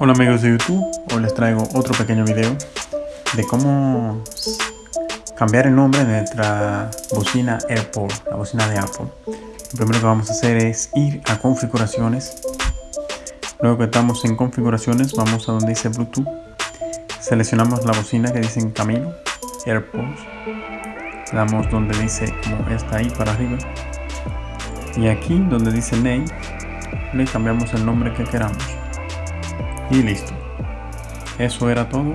Hola amigos de YouTube, hoy les traigo otro pequeño video de cómo cambiar el nombre de nuestra bocina AirPort, la bocina de Apple. Lo primero que vamos a hacer es ir a configuraciones. Luego que estamos en configuraciones, vamos a donde dice Bluetooth. Seleccionamos la bocina que dice en camino, AirPods. Le damos donde dice como está ahí para arriba. Y aquí donde dice Name, le cambiamos el nombre que queramos y listo. Eso era todo